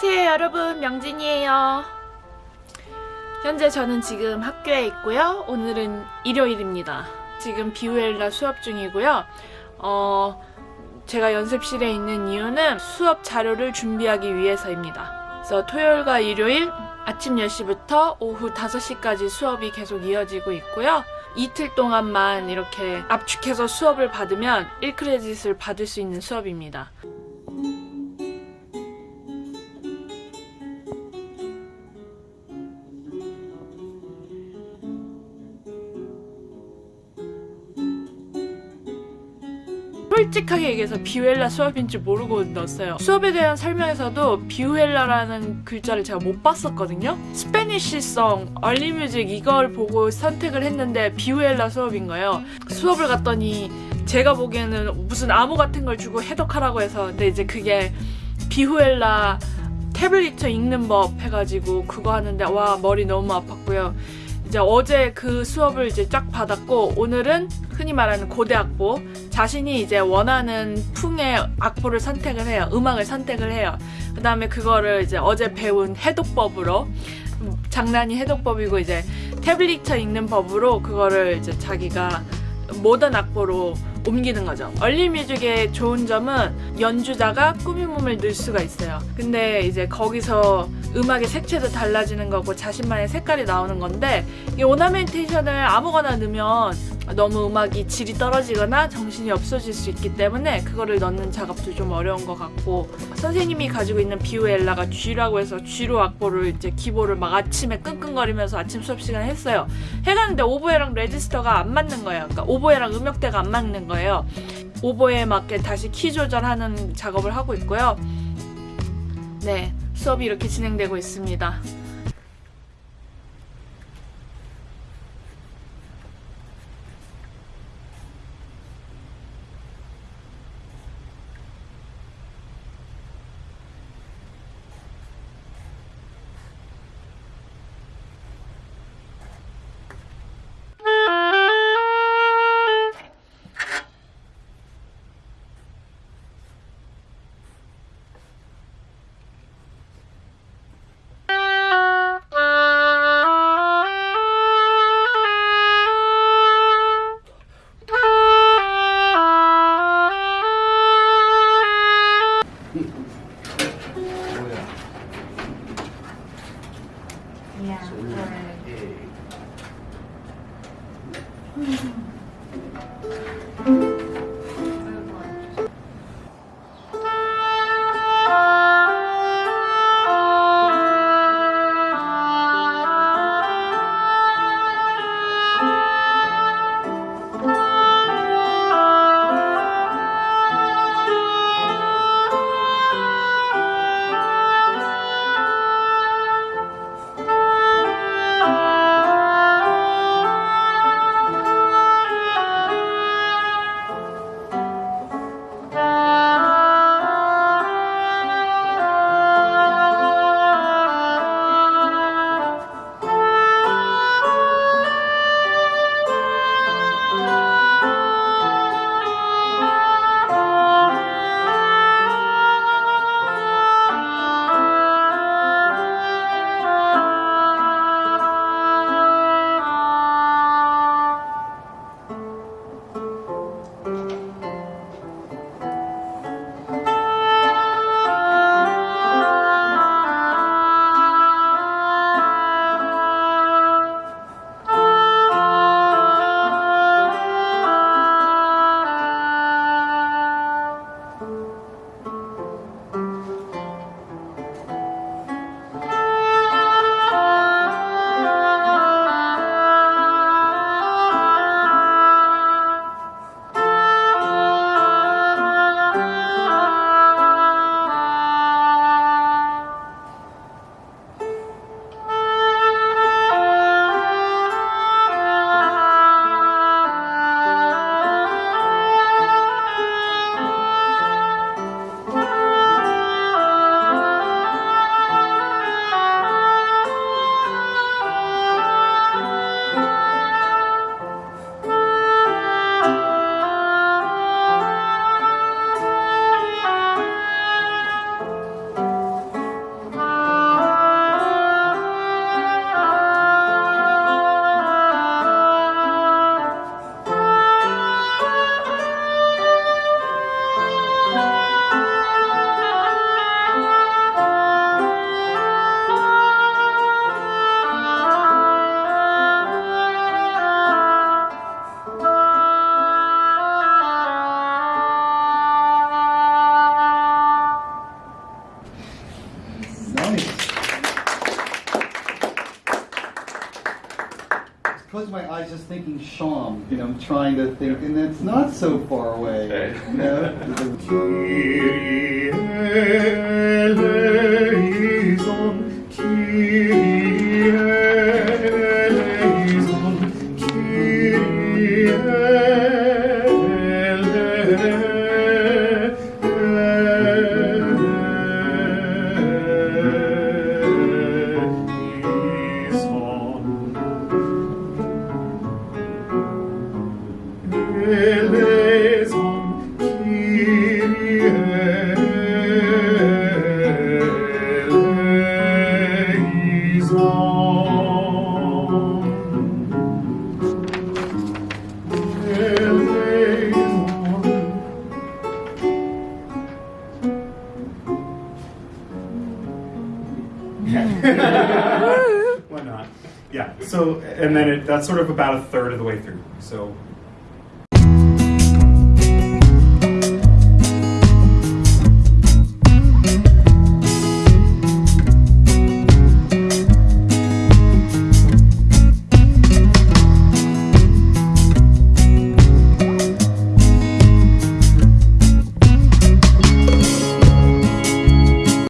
안녕하세요 여러분. 명진이에요. 현재 저는 지금 학교에 있고요. 오늘은 일요일입니다. 지금 비우엘라 수업 중이고요. 어, 제가 연습실에 있는 이유는 수업 자료를 준비하기 위해서입니다. 그래서 토요일과 일요일 아침 10시부터 오후 5시까지 수업이 계속 이어지고 있고요. 이틀 동안만 이렇게 압축해서 수업을 받으면 1크레딧을 받을 수 있는 수업입니다 솔직하게 얘기해서 비우엘라 수업인 줄 모르고 넣었어요. 수업에 대한 설명에서도 비우엘라라는 글자를 제가 못 봤었거든요. 스페니쉬성, 얼리뮤직 이걸 보고 선택을 했는데 비우엘라 수업인 거예요. 수업을 갔더니 제가 보기에는 무슨 암호 같은 걸 주고 해독하라고 해서 근데 이제 그게 비후엘라 태블릿 읽는 법 해가지고 그거 하는데 와 머리 너무 아팠고요. 이제 어제 그 수업을 이제 쫙 받았고 오늘은 흔히 말하는 고대 악보 자신이 이제 원하는 풍의 악보를 선택을 해요 음악을 선택을 해요 그 다음에 그거를 이제 어제 배운 해독법으로 장난이 해독법이고 이제 태블릿 읽는 법으로 그거를 이제 자기가 모던 악보로 옮기는 거죠. 얼리뮤직의 좋은 점은 연주자가 꾸민 몸을 넣을 수가 있어요. 근데 이제 거기서 음악의 색채도 달라지는 거고 자신만의 색깔이 나오는 건데 이 오나멘테이션을 아무거나 넣으면 너무 음악이 질이 떨어지거나 정신이 없어질 수 있기 때문에 그거를 넣는 작업도 좀 어려운 것 같고 선생님이 가지고 있는 비오엘라가 G라고 해서 G로 악보를 이제 기보를 막 아침에 끙끙거리면서 아침 수업 시간에 했어요. 해갔는데 오보에랑 레지스터가 안 맞는 거예요. 그러니까 오보에랑 음역대가 안 맞는 거예요. 오보에 맞게 다시 키 조절하는 작업을 하고 있고요. 네, 수업이 이렇게 진행되고 있습니다. Close was just thinking Sham, you know, I'm trying to think, and it's not so far away. You know? Why not? Yeah. So, and then it, that's sort of about a third of the way through. So